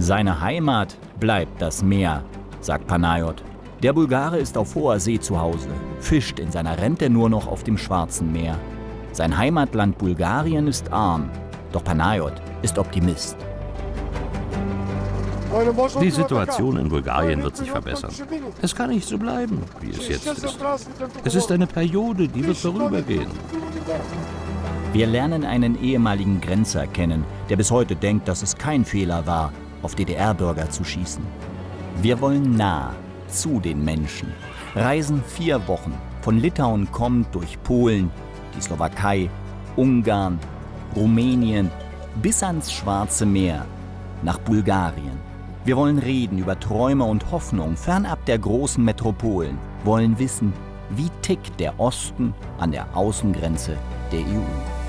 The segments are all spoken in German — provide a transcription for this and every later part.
Seine Heimat bleibt das Meer, sagt Panayot. Der Bulgare ist auf hoher See zu Hause, fischt in seiner Rente nur noch auf dem Schwarzen Meer. Sein Heimatland Bulgarien ist arm, doch Panayot ist Optimist. Die Situation in Bulgarien wird sich verbessern. Es kann nicht so bleiben, wie es jetzt ist. Es ist eine Periode, die wird vorübergehen. Wir lernen einen ehemaligen Grenzer kennen, der bis heute denkt, dass es kein Fehler war, auf DDR-Bürger zu schießen. Wir wollen nah zu den Menschen, reisen vier Wochen. Von Litauen kommt durch Polen, die Slowakei, Ungarn, Rumänien bis ans Schwarze Meer nach Bulgarien. Wir wollen reden über Träume und Hoffnung fernab der großen Metropolen, wollen wissen, wie tickt der Osten an der Außengrenze der EU.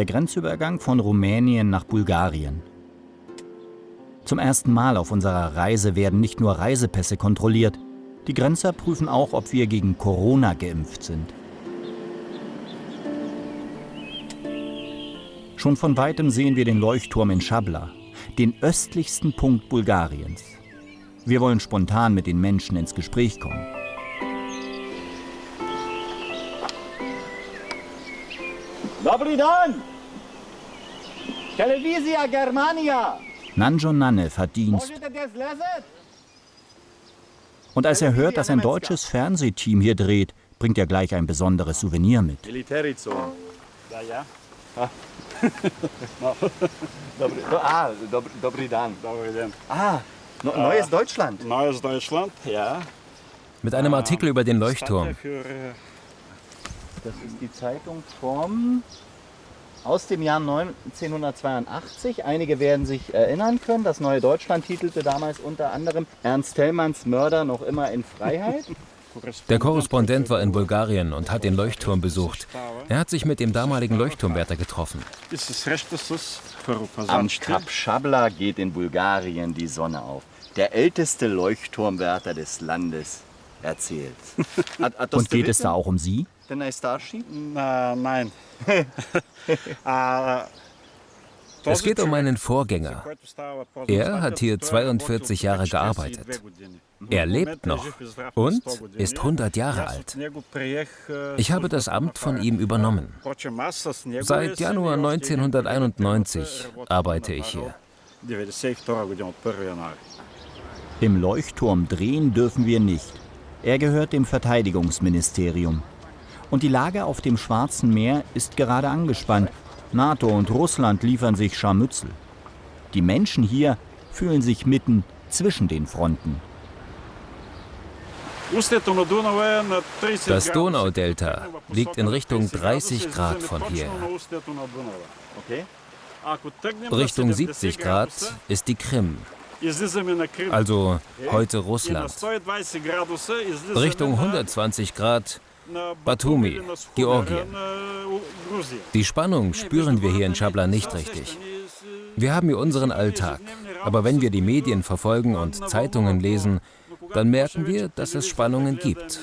Der Grenzübergang von Rumänien nach Bulgarien. Zum ersten Mal auf unserer Reise werden nicht nur Reisepässe kontrolliert, die Grenzer prüfen auch, ob wir gegen Corona geimpft sind. Schon von weitem sehen wir den Leuchtturm in Schabla, den östlichsten Punkt Bulgariens. Wir wollen spontan mit den Menschen ins Gespräch kommen. Dobry dan! Televizia Germania! Nanjo Nanev hat Dienst. Und als er hört, dass ein deutsches Fernsehteam hier dreht, bringt er gleich ein besonderes Souvenir mit. Militärizone. Ja, ja. ah, Dobry Dan. Ah, neues Deutschland. Neues Deutschland, ja. Mit einem Artikel über den Leuchtturm. Das ist die Zeitung vom aus dem Jahr 1982. Einige werden sich erinnern können. Das Neue Deutschland titelte damals unter anderem Ernst Thälmanns Mörder noch immer in Freiheit. Der Korrespondent war in Bulgarien und hat den Leuchtturm besucht. Er hat sich mit dem damaligen Leuchtturmwärter getroffen. Am Kap Schabla geht in Bulgarien die Sonne auf. Der älteste Leuchtturmwärter des Landes erzählt. Und geht es da auch um Sie? Nein. Es geht um meinen Vorgänger. Er hat hier 42 Jahre gearbeitet. Er lebt noch und ist 100 Jahre alt. Ich habe das Amt von ihm übernommen. Seit Januar 1991 arbeite ich hier. Im Leuchtturm drehen dürfen wir nicht. Er gehört dem Verteidigungsministerium. Und die Lage auf dem Schwarzen Meer ist gerade angespannt. NATO und Russland liefern sich Scharmützel. Die Menschen hier fühlen sich mitten zwischen den Fronten. Das Donaudelta liegt in Richtung 30 Grad von hier. Richtung 70 Grad ist die Krim, also heute Russland. Richtung 120 Grad Batumi, Georgien. Die Spannung spüren wir hier in Schabla nicht richtig. Wir haben hier unseren Alltag, aber wenn wir die Medien verfolgen und Zeitungen lesen, dann merken wir, dass es Spannungen gibt.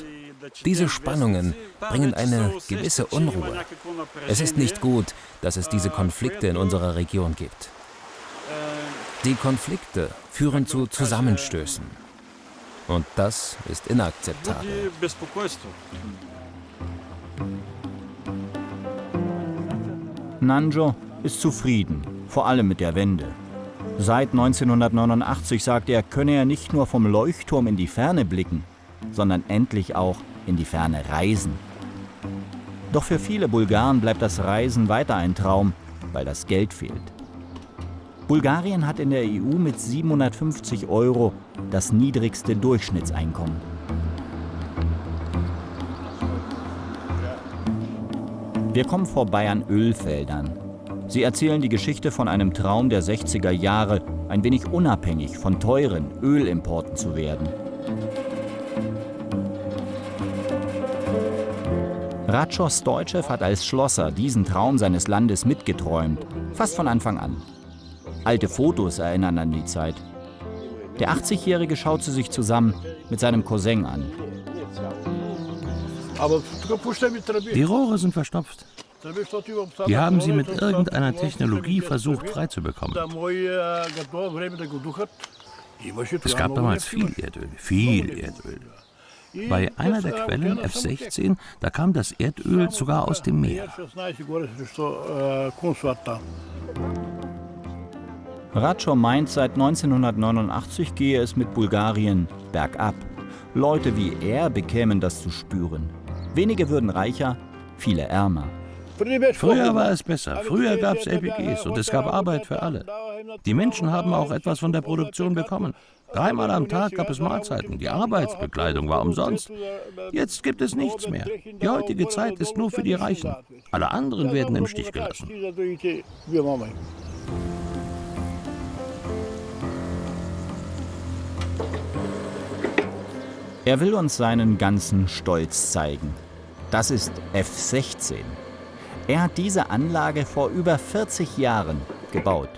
Diese Spannungen bringen eine gewisse Unruhe. Es ist nicht gut, dass es diese Konflikte in unserer Region gibt. Die Konflikte führen zu Zusammenstößen. Und das ist inakzeptabel. Nanjo ist zufrieden, vor allem mit der Wende. Seit 1989 sagt er, könne er nicht nur vom Leuchtturm in die Ferne blicken, sondern endlich auch in die Ferne reisen. Doch für viele Bulgaren bleibt das Reisen weiter ein Traum, weil das Geld fehlt. Bulgarien hat in der EU mit 750 Euro das niedrigste Durchschnittseinkommen. Wir kommen vorbei an Ölfeldern. Sie erzählen die Geschichte von einem Traum der 60er Jahre, ein wenig unabhängig von teuren Ölimporten zu werden. Ratschor Stoitschew hat als Schlosser diesen Traum seines Landes mitgeträumt, fast von Anfang an. Alte Fotos erinnern an die Zeit. Der 80-Jährige schaut sie sich zusammen mit seinem Cousin an. Die Rohre sind verstopft. Wir haben sie mit irgendeiner Technologie versucht freizubekommen. Es gab damals viel Erdöl, viel Erdöl. Bei einer der Quellen, F16, da kam das Erdöl sogar aus dem Meer. Ratschor meint, seit 1989 gehe es mit Bulgarien bergab. Leute wie er bekämen das zu spüren. Wenige würden reicher, viele ärmer. Früher war es besser. Früher gab es LPGs und es gab Arbeit für alle. Die Menschen haben auch etwas von der Produktion bekommen. Dreimal am Tag gab es Mahlzeiten. Die Arbeitsbekleidung war umsonst. Jetzt gibt es nichts mehr. Die heutige Zeit ist nur für die Reichen. Alle anderen werden im Stich gelassen. Er will uns seinen ganzen Stolz zeigen. Das ist F-16. Er hat diese Anlage vor über 40 Jahren gebaut.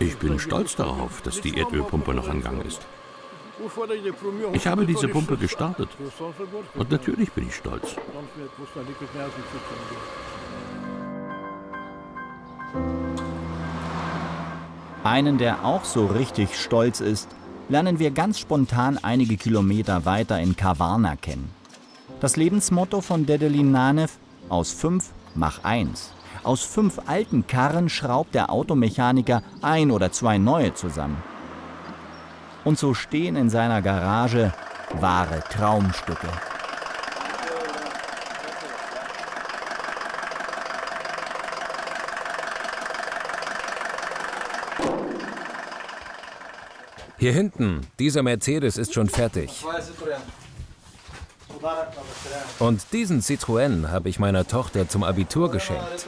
Ich bin stolz darauf, dass die Erdölpumpe noch an Gang ist. Ich habe diese Pumpe gestartet. Und natürlich bin ich stolz. Einen, der auch so richtig stolz ist, lernen wir ganz spontan einige Kilometer weiter in Kavarna kennen. Das Lebensmotto von Dedelin Nanev, aus fünf mach eins. Aus fünf alten Karren schraubt der Automechaniker ein oder zwei neue zusammen. Und so stehen in seiner Garage wahre Traumstücke. Hier hinten, dieser Mercedes ist schon fertig. Und diesen Citroën habe ich meiner Tochter zum Abitur geschenkt.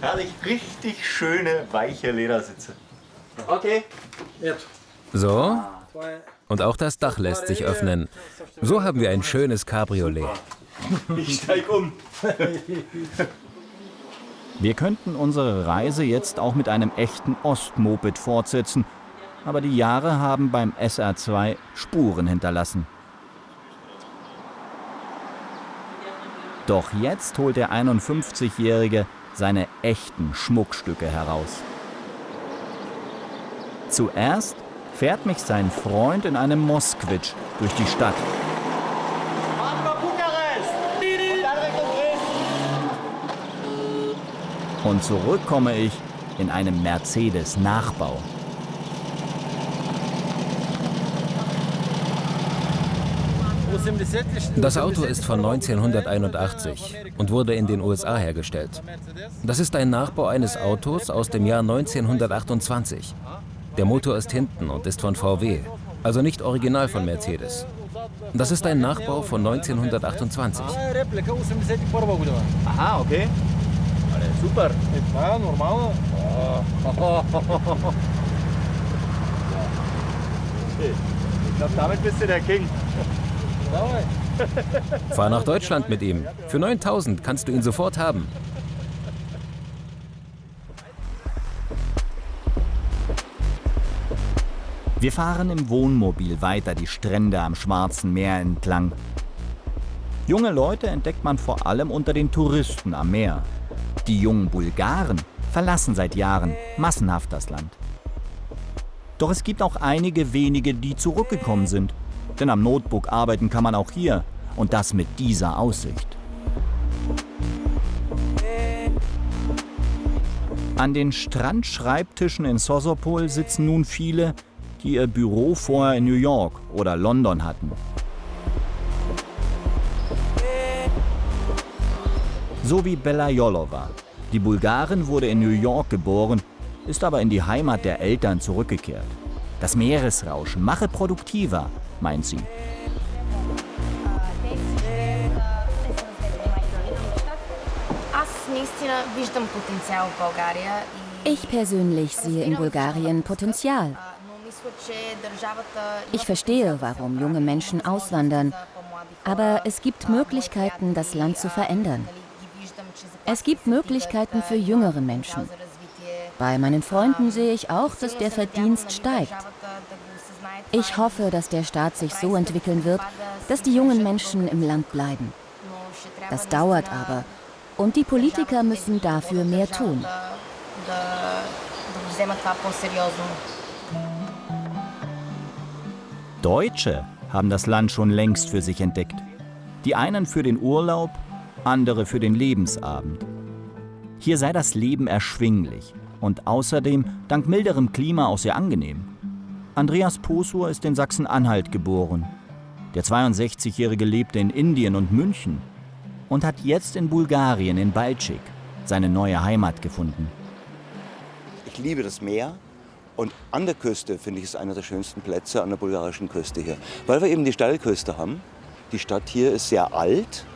Herrlich, richtig schöne, weiche Ledersitze. Okay. So. Und auch das Dach lässt sich öffnen. So haben wir ein schönes Cabriolet. Ich steig um. Wir könnten unsere Reise jetzt auch mit einem echten Ostmoped fortsetzen, aber die Jahre haben beim SR2 Spuren hinterlassen. Doch jetzt holt der 51-Jährige seine echten Schmuckstücke heraus. Zuerst fährt mich sein Freund in einem Moskwitsch durch die Stadt. Und zurück komme ich in einem Mercedes-Nachbau. Das Auto ist von 1981 und wurde in den USA hergestellt. Das ist ein Nachbau eines Autos aus dem Jahr 1928. Der Motor ist hinten und ist von VW, also nicht original von Mercedes. Das ist ein Nachbau von 1928. Aha, okay. Super. Ja, normal. Ich glaube, damit bist du der King. Fahr nach Deutschland mit ihm. Für 9000 kannst du ihn sofort haben. Wir fahren im Wohnmobil weiter die Strände am Schwarzen Meer entlang. Junge Leute entdeckt man vor allem unter den Touristen am Meer. Die jungen Bulgaren verlassen seit Jahren massenhaft das Land. Doch es gibt auch einige wenige, die zurückgekommen sind. Denn am Notebook arbeiten kann man auch hier und das mit dieser Aussicht. An den Strandschreibtischen in Sosopol sitzen nun viele, die ihr Büro vorher in New York oder London hatten. So wie Bella Jolova. Die Bulgarin wurde in New York geboren, ist aber in die Heimat der Eltern zurückgekehrt. Das Meeresrauschen mache produktiver, meint sie. Ich persönlich sehe in Bulgarien Potenzial. Ich verstehe, warum junge Menschen auswandern, aber es gibt Möglichkeiten, das Land zu verändern. Es gibt Möglichkeiten für jüngere Menschen. Bei meinen Freunden sehe ich auch, dass der Verdienst steigt. Ich hoffe, dass der Staat sich so entwickeln wird, dass die jungen Menschen im Land bleiben. Das dauert aber und die Politiker müssen dafür mehr tun. Deutsche haben das Land schon längst für sich entdeckt. Die einen für den Urlaub, andere für den Lebensabend. Hier sei das Leben erschwinglich und außerdem dank milderem Klima auch sehr angenehm. Andreas Posur ist in Sachsen-Anhalt geboren. Der 62-Jährige lebte in Indien und München und hat jetzt in Bulgarien, in Balčik, seine neue Heimat gefunden. Ich liebe das Meer und an der Küste finde ich es einer der schönsten Plätze an der bulgarischen Küste hier, weil wir eben die Steilküste haben. Die Stadt hier ist sehr alt,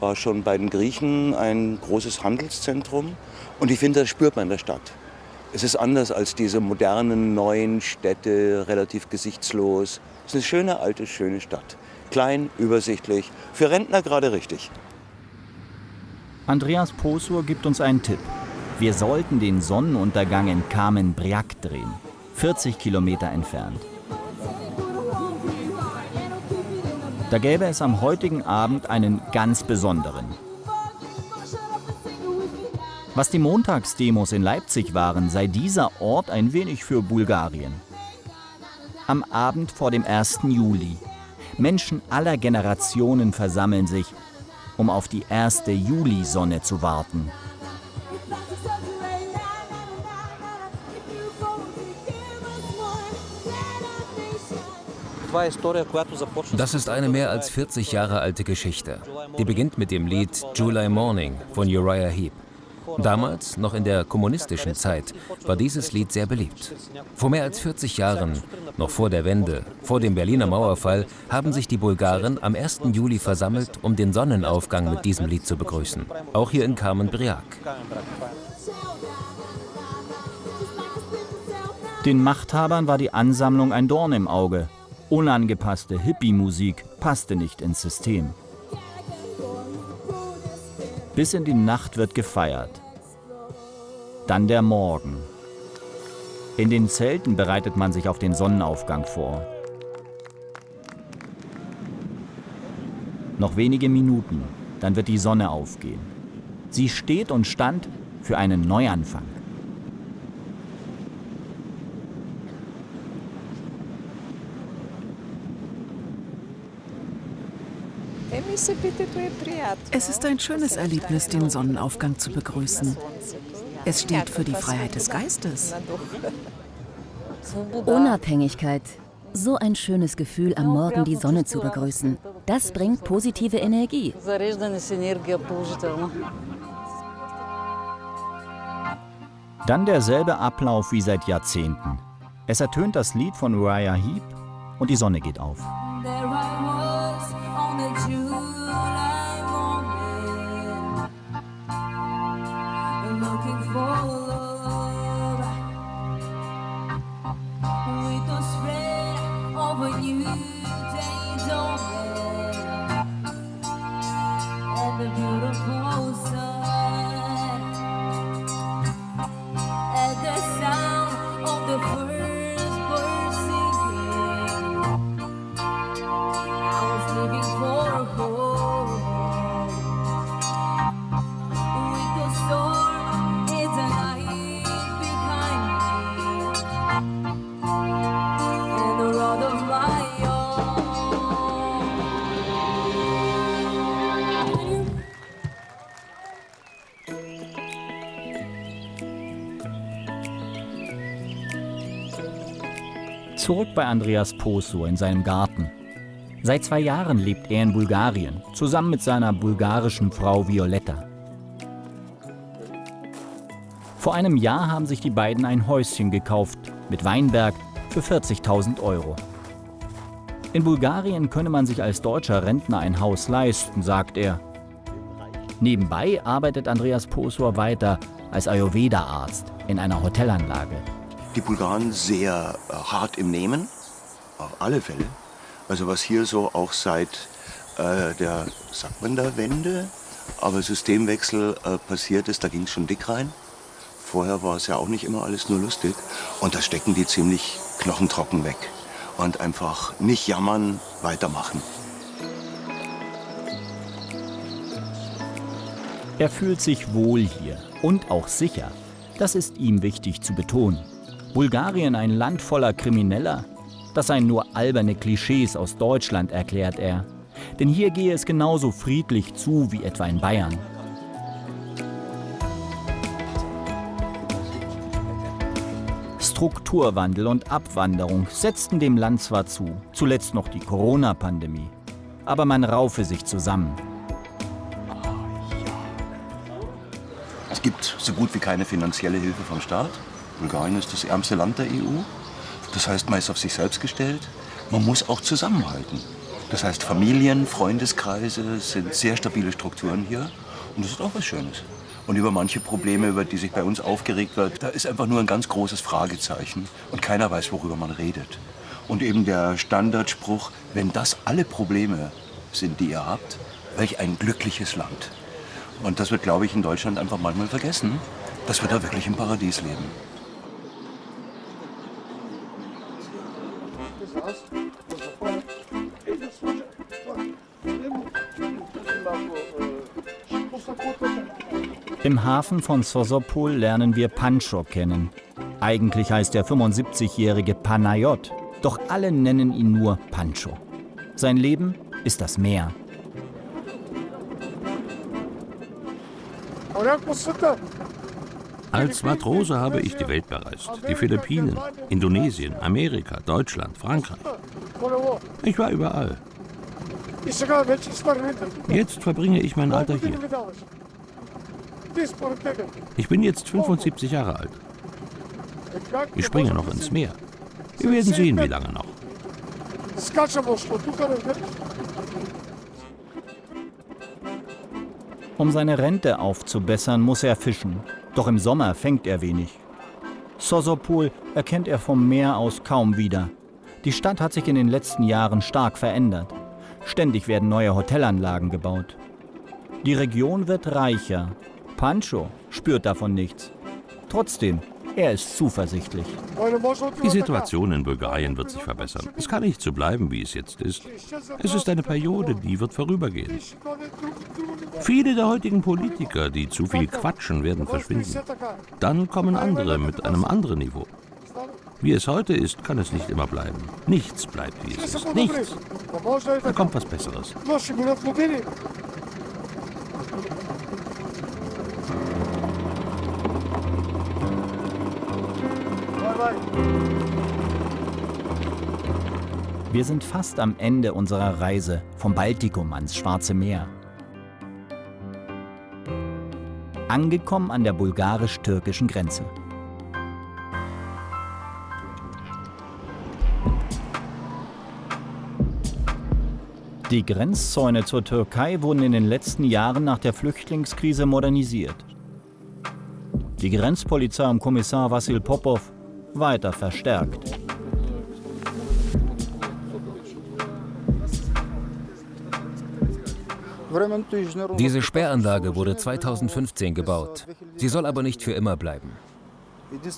war schon bei den Griechen ein großes Handelszentrum und ich finde, das spürt man in der Stadt. Es ist anders als diese modernen neuen Städte, relativ gesichtslos. Es ist eine schöne, alte, schöne Stadt. Klein, übersichtlich, für Rentner gerade richtig. Andreas Posur gibt uns einen Tipp. Wir sollten den Sonnenuntergang in Kamen Briak drehen, 40 Kilometer entfernt. Da gäbe es am heutigen Abend einen ganz besonderen. Was die Montagsdemos in Leipzig waren, sei dieser Ort ein wenig für Bulgarien. Am Abend vor dem 1. Juli. Menschen aller Generationen versammeln sich, um auf die erste Julisonne zu warten. Das ist eine mehr als 40 Jahre alte Geschichte. Die beginnt mit dem Lied July Morning von Uriah Heep. Damals, noch in der kommunistischen Zeit, war dieses Lied sehr beliebt. Vor mehr als 40 Jahren, noch vor der Wende, vor dem Berliner Mauerfall, haben sich die Bulgaren am 1. Juli versammelt, um den Sonnenaufgang mit diesem Lied zu begrüßen. Auch hier in Kamen Briak. Den Machthabern war die Ansammlung ein Dorn im Auge. Unangepasste Hippie-Musik passte nicht ins System. Bis in die Nacht wird gefeiert. Dann der Morgen. In den Zelten bereitet man sich auf den Sonnenaufgang vor. Noch wenige Minuten, dann wird die Sonne aufgehen. Sie steht und stand für einen Neuanfang. Es ist ein schönes Erlebnis, den Sonnenaufgang zu begrüßen. Es steht für die Freiheit des Geistes. Unabhängigkeit. So ein schönes Gefühl, am Morgen die Sonne zu begrüßen. Das bringt positive Energie. Dann derselbe Ablauf wie seit Jahrzehnten. Es ertönt das Lied von Uriah Heep und die Sonne geht auf. looking for. Zurück bei Andreas Poso in seinem Garten. Seit zwei Jahren lebt er in Bulgarien, zusammen mit seiner bulgarischen Frau Violetta. Vor einem Jahr haben sich die beiden ein Häuschen gekauft, mit Weinberg, für 40.000 Euro. In Bulgarien könne man sich als deutscher Rentner ein Haus leisten, sagt er. Nebenbei arbeitet Andreas Posor weiter als Ayurveda-Arzt in einer Hotelanlage. Die Bulgaren sehr äh, hart im Nehmen, auf alle Fälle. Also was hier so auch seit äh, der, sagt man da, Wende, aber Systemwechsel äh, passiert ist, da ging es schon dick rein. Vorher war es ja auch nicht immer alles nur lustig. Und da stecken die ziemlich knochentrocken weg. Und einfach nicht jammern, weitermachen. Er fühlt sich wohl hier und auch sicher. Das ist ihm wichtig zu betonen. Bulgarien ein Land voller Krimineller? Das seien nur alberne Klischees aus Deutschland, erklärt er. Denn hier gehe es genauso friedlich zu wie etwa in Bayern. Strukturwandel und Abwanderung setzten dem Land zwar zu, zuletzt noch die Corona-Pandemie. Aber man raufe sich zusammen. Es gibt so gut wie keine finanzielle Hilfe vom Staat. Bulgarien ist das ärmste Land der EU. Das heißt, man ist auf sich selbst gestellt. Man muss auch zusammenhalten. Das heißt, Familien, Freundeskreise sind sehr stabile Strukturen hier. Und das ist auch was Schönes. Und über manche Probleme, über die sich bei uns aufgeregt wird, da ist einfach nur ein ganz großes Fragezeichen. Und keiner weiß, worüber man redet. Und eben der Standardspruch, wenn das alle Probleme sind, die ihr habt, welch ein glückliches Land. Und das wird, glaube ich, in Deutschland einfach manchmal vergessen, dass wir da wirklich im Paradies leben. Im Hafen von Sosopol lernen wir Pancho kennen. Eigentlich heißt der 75-jährige Panayot, doch alle nennen ihn nur Pancho. Sein Leben ist das Meer. Als Matrose habe ich die Welt bereist. Die Philippinen, Indonesien, Amerika, Deutschland, Frankreich. Ich war überall. Jetzt verbringe ich mein Alter hier. Ich bin jetzt 75 Jahre alt. Ich springe noch ins Meer. Wir werden sehen, wie lange noch. Um seine Rente aufzubessern, muss er fischen. Doch im Sommer fängt er wenig. Sosopol erkennt er vom Meer aus kaum wieder. Die Stadt hat sich in den letzten Jahren stark verändert. Ständig werden neue Hotelanlagen gebaut. Die Region wird reicher, Pancho spürt davon nichts. Trotzdem, er ist zuversichtlich. Die Situation in Bulgarien wird sich verbessern. Es kann nicht so bleiben, wie es jetzt ist. Es ist eine Periode, die wird vorübergehen. Viele der heutigen Politiker, die zu viel quatschen, werden verschwinden. Dann kommen andere mit einem anderen Niveau. Wie es heute ist, kann es nicht immer bleiben. Nichts bleibt, wie es ist. Nichts. Da kommt was Besseres. Wir sind fast am Ende unserer Reise vom Baltikum ans Schwarze Meer. Angekommen an der bulgarisch-türkischen Grenze. Die Grenzzäune zur Türkei wurden in den letzten Jahren nach der Flüchtlingskrise modernisiert. Die Grenzpolizei um Kommissar Vassil Popov weiter verstärkt. Diese Sperranlage wurde 2015 gebaut. Sie soll aber nicht für immer bleiben.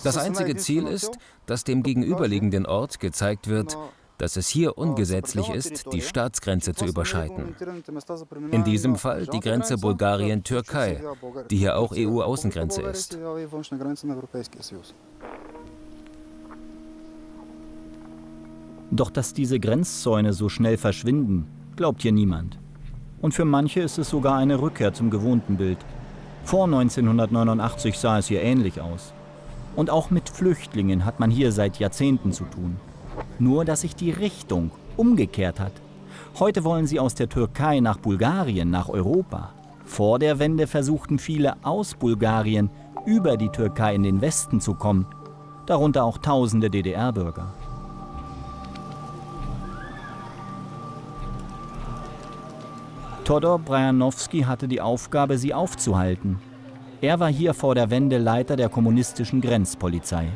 Das einzige Ziel ist, dass dem gegenüberliegenden Ort gezeigt wird, dass es hier ungesetzlich ist, die Staatsgrenze zu überschreiten. In diesem Fall die Grenze Bulgarien-Türkei, die hier auch EU-Außengrenze ist. Doch dass diese Grenzzäune so schnell verschwinden, glaubt hier niemand. Und für manche ist es sogar eine Rückkehr zum gewohnten Bild. Vor 1989 sah es hier ähnlich aus. Und auch mit Flüchtlingen hat man hier seit Jahrzehnten zu tun. Nur dass sich die Richtung umgekehrt hat. Heute wollen sie aus der Türkei nach Bulgarien, nach Europa. Vor der Wende versuchten viele aus Bulgarien über die Türkei in den Westen zu kommen, darunter auch tausende DDR-Bürger. Todor Brajanowski hatte die Aufgabe, sie aufzuhalten. Er war hier vor der Wende Leiter der kommunistischen Grenzpolizei.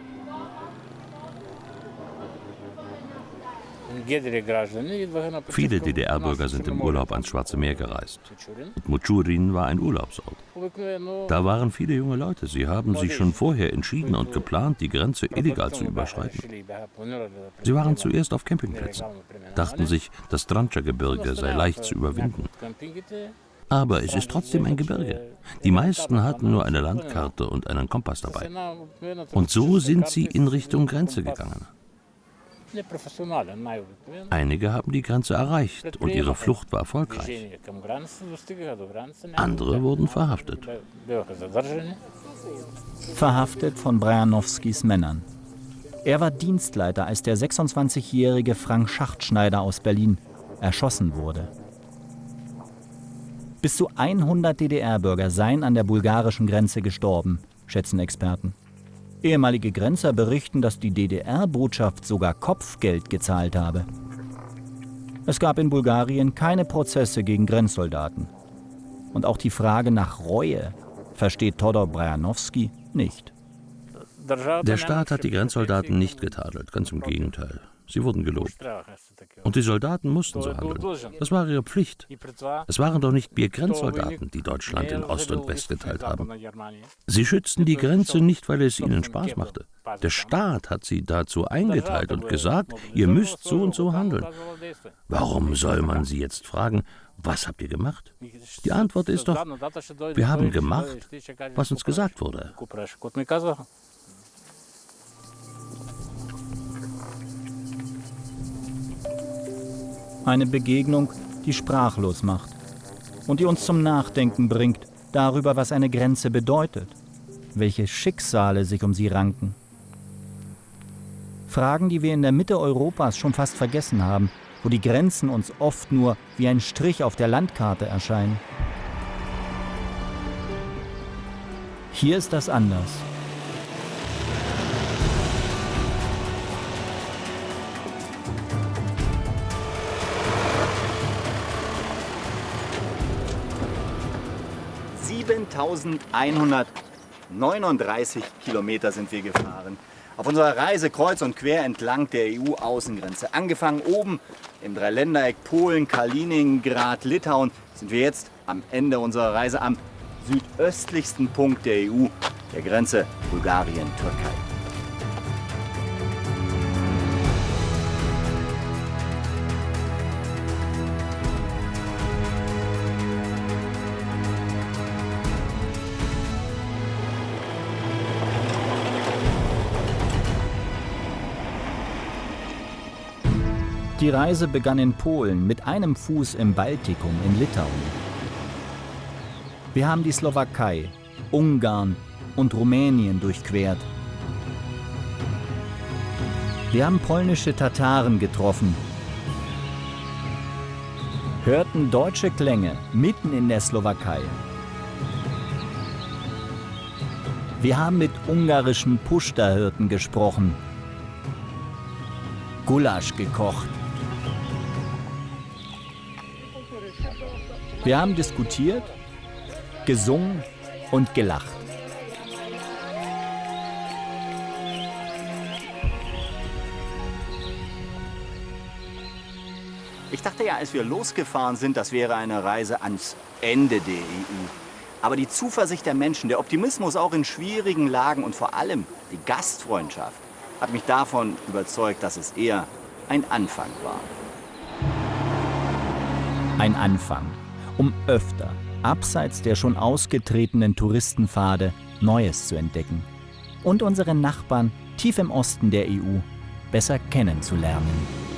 Viele DDR-Bürger sind im Urlaub ans Schwarze Meer gereist. Und Muchurin war ein Urlaubsort. Da waren viele junge Leute. Sie haben sich schon vorher entschieden und geplant, die Grenze illegal zu überschreiten. Sie waren zuerst auf Campingplätzen, dachten sich, das Trancha-Gebirge sei leicht zu überwinden. Aber es ist trotzdem ein Gebirge. Die meisten hatten nur eine Landkarte und einen Kompass dabei. Und so sind sie in Richtung Grenze gegangen. Einige haben die Grenze erreicht und ihre Flucht war erfolgreich. Andere wurden verhaftet. Verhaftet von Brajanowskis Männern. Er war Dienstleiter, als der 26-jährige Frank Schachtschneider aus Berlin erschossen wurde. Bis zu 100 DDR-Bürger seien an der bulgarischen Grenze gestorben, schätzen Experten. Ehemalige Grenzer berichten, dass die DDR-Botschaft sogar Kopfgeld gezahlt habe. Es gab in Bulgarien keine Prozesse gegen Grenzsoldaten. Und auch die Frage nach Reue versteht Todor Brajanowski nicht. Der Staat hat die Grenzsoldaten nicht getadelt, ganz im Gegenteil. Sie wurden gelobt. Und die Soldaten mussten so handeln. Das war ihre Pflicht. Es waren doch nicht wir Grenzsoldaten, die Deutschland in Ost und West geteilt haben. Sie schützten die Grenze nicht, weil es ihnen Spaß machte. Der Staat hat sie dazu eingeteilt und gesagt, ihr müsst so und so handeln. Warum soll man sie jetzt fragen, was habt ihr gemacht? Die Antwort ist doch, wir haben gemacht, was uns gesagt wurde. Eine Begegnung, die sprachlos macht und die uns zum Nachdenken bringt darüber, was eine Grenze bedeutet, welche Schicksale sich um sie ranken. Fragen, die wir in der Mitte Europas schon fast vergessen haben, wo die Grenzen uns oft nur wie ein Strich auf der Landkarte erscheinen. Hier ist das anders. 7139 Kilometer sind wir gefahren. Auf unserer Reise kreuz und quer entlang der EU-Außengrenze. Angefangen oben im Dreiländereck Polen, Kaliningrad, Litauen, sind wir jetzt am Ende unserer Reise am südöstlichsten Punkt der EU, der Grenze Bulgarien-Türkei. Die Reise begann in Polen mit einem Fuß im Baltikum in Litauen. Wir haben die Slowakei, Ungarn und Rumänien durchquert. Wir haben polnische Tataren getroffen, hörten deutsche Klänge mitten in der Slowakei. Wir haben mit ungarischen Pushta-Hirten gesprochen, Gulasch gekocht. Wir haben diskutiert, gesungen und gelacht. Ich dachte ja, als wir losgefahren sind, das wäre eine Reise ans Ende der EU. Aber die Zuversicht der Menschen, der Optimismus auch in schwierigen Lagen und vor allem die Gastfreundschaft hat mich davon überzeugt, dass es eher ein Anfang war. Ein Anfang um öfter, abseits der schon ausgetretenen Touristenpfade, Neues zu entdecken und unsere Nachbarn tief im Osten der EU besser kennenzulernen.